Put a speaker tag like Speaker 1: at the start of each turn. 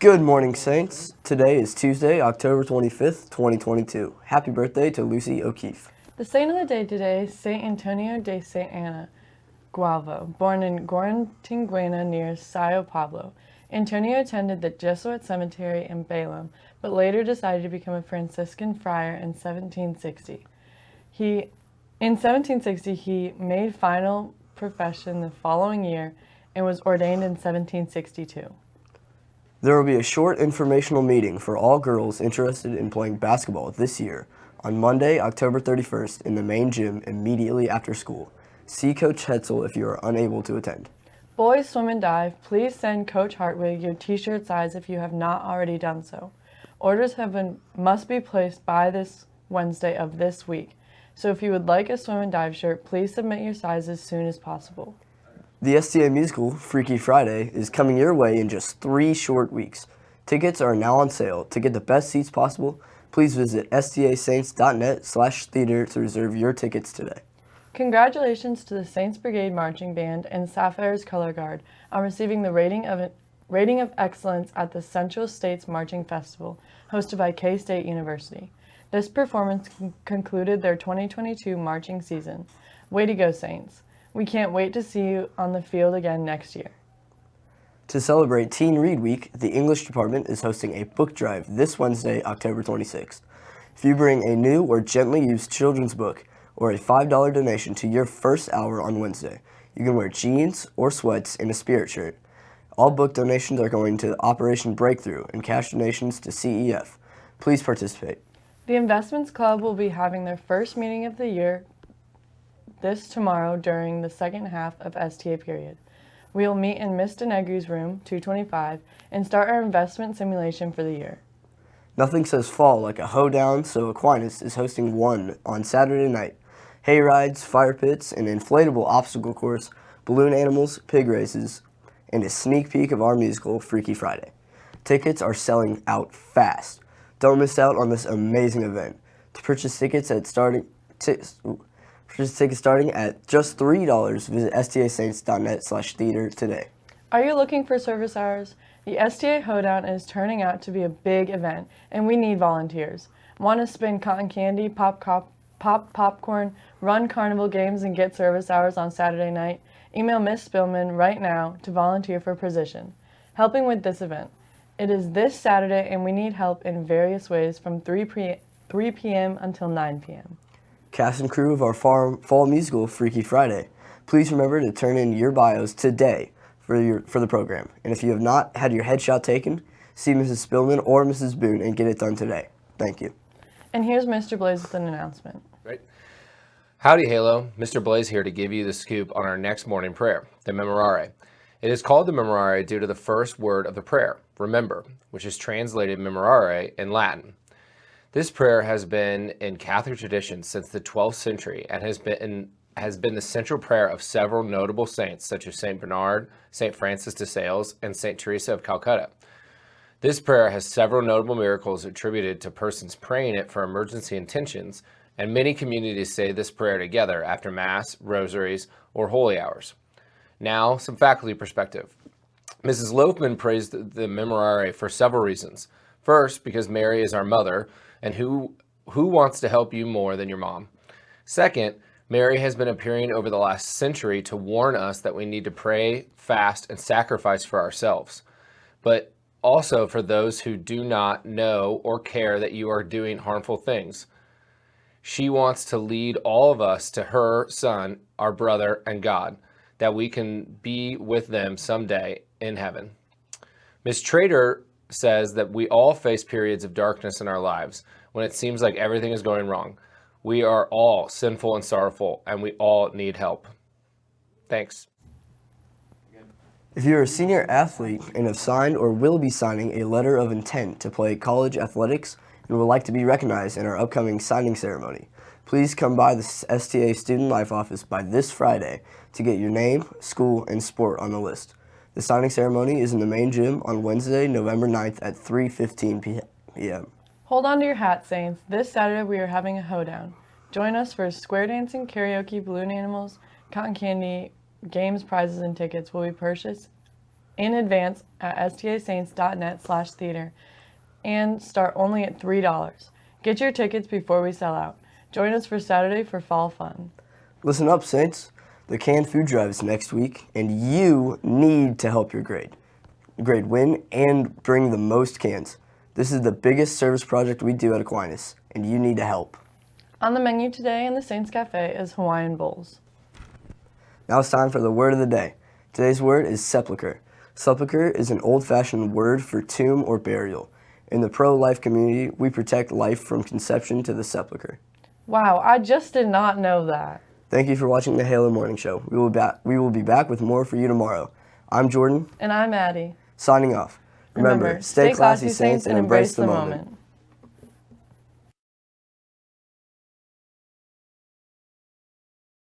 Speaker 1: Good morning, Saints. Today is Tuesday, October 25th, 2022. Happy birthday to Lucy O'Keefe.
Speaker 2: The saint of the day today is Saint Antonio de Saint Anna Gualvo, born in Guarantinguena near Sao Paulo. Antonio attended the Jesuit cemetery in Belém, but later decided to become a Franciscan friar in 1760. He, in 1760, he made final profession the following year and was ordained in 1762.
Speaker 1: There will be a short informational meeting for all girls interested in playing basketball this year on Monday, October 31st in the main gym immediately after school. See Coach Hetzel if you are unable to attend.
Speaker 2: Boys swim and dive, please send Coach Hartwig your t-shirt size if you have not already done so. Orders have been must be placed by this Wednesday of this week. So if you would like a swim and dive shirt, please submit your size as soon as possible.
Speaker 1: The STA musical, Freaky Friday, is coming your way in just three short weeks. Tickets are now on sale. To get the best seats possible, please visit stasaints.net slash theater to reserve your tickets today.
Speaker 2: Congratulations to the Saints Brigade Marching Band and Sapphires Color Guard on receiving the rating of, rating of excellence at the Central States Marching Festival, hosted by K-State University. This performance con concluded their 2022 marching season. Way to go, Saints! We can't wait to see you on the field again next year.
Speaker 1: To celebrate Teen Read Week, the English department is hosting a book drive this Wednesday, October 26th. If you bring a new or gently used children's book or a $5 donation to your first hour on Wednesday, you can wear jeans or sweats and a spirit shirt. All book donations are going to Operation Breakthrough and cash donations to CEF. Please participate.
Speaker 2: The Investments Club will be having their first meeting of the year this tomorrow during the second half of STA period. We will meet in Ms. Denegri's room, 225, and start our investment simulation for the year.
Speaker 1: Nothing says fall like a hoedown, so Aquinas is hosting one on Saturday night. Hay rides, fire pits, an inflatable obstacle course, balloon animals, pig races, and a sneak peek of our musical, Freaky Friday. Tickets are selling out fast. Don't miss out on this amazing event. To purchase tickets at starting... Purchase tickets starting at just $3. Visit stasaints.net slash theater today.
Speaker 2: Are you looking for service hours? The STA Hoedown is turning out to be a big event, and we need volunteers. Want to spin cotton candy, pop, cop, pop popcorn, run carnival games, and get service hours on Saturday night? Email Miss Spillman right now to volunteer for position. Helping with this event. It is this Saturday, and we need help in various ways from 3 p.m. until 9 p.m
Speaker 1: cast and crew of our fall musical, Freaky Friday. Please remember to turn in your bios today for, your, for the program. And if you have not had your headshot taken, see Mrs. Spillman or Mrs. Boone and get it done today. Thank you.
Speaker 2: And here's Mr. Blaze with an announcement.
Speaker 3: Right. Howdy, Halo. Mr. Blaze here to give you the scoop on our next morning prayer, the Memorare. It is called the Memorare due to the first word of the prayer, remember, which is translated Memorare in Latin. This prayer has been in Catholic tradition since the 12th century and has been has been the central prayer of several notable saints such as St. Bernard, St. Francis de Sales, and St. Teresa of Calcutta. This prayer has several notable miracles attributed to persons praying it for emergency intentions, and many communities say this prayer together after Mass, rosaries, or holy hours. Now, some faculty perspective. Mrs. Loafman praised the Memorare for several reasons. First, because Mary is our mother, and who, who wants to help you more than your mom? Second, Mary has been appearing over the last century to warn us that we need to pray, fast, and sacrifice for ourselves, but also for those who do not know or care that you are doing harmful things. She wants to lead all of us to her son, our brother, and God, that we can be with them someday in heaven. Miss Trader says that we all face periods of darkness in our lives when it seems like everything is going wrong. We are all sinful and sorrowful, and we all need help. Thanks.
Speaker 1: If you're a senior athlete and have signed or will be signing a letter of intent to play college athletics and would like to be recognized in our upcoming signing ceremony, please come by the STA Student Life office by this Friday to get your name, school, and sport on the list. The signing ceremony is in the main gym on Wednesday, November 9th at 3.15 p.m.
Speaker 2: Hold on to your hat, Saints. This Saturday we are having a hoedown. Join us for square dancing, karaoke, balloon animals, cotton candy, games, prizes, and tickets will be purchased in advance at stasaints.net slash theater and start only at $3. Get your tickets before we sell out. Join us for Saturday for fall fun.
Speaker 1: Listen up, Saints. The canned food drive is next week, and you need to help your grade. Grade win and bring the most cans. This is the biggest service project we do at Aquinas, and you need to help.
Speaker 2: On the menu today in the Saints Cafe is Hawaiian bowls.
Speaker 1: Now it's time for the word of the day. Today's word is sepulcher. Sepulcher is an old fashioned word for tomb or burial. In the pro life community, we protect life from conception to the sepulcher.
Speaker 2: Wow, I just did not know that.
Speaker 1: Thank you for watching the Halo Morning Show. We will, ba- we will be back with more for you tomorrow. I'm Jordan,
Speaker 2: And I'm Addie.
Speaker 1: signing off.
Speaker 2: Remember, stay classy, Saints, and embrace the moment.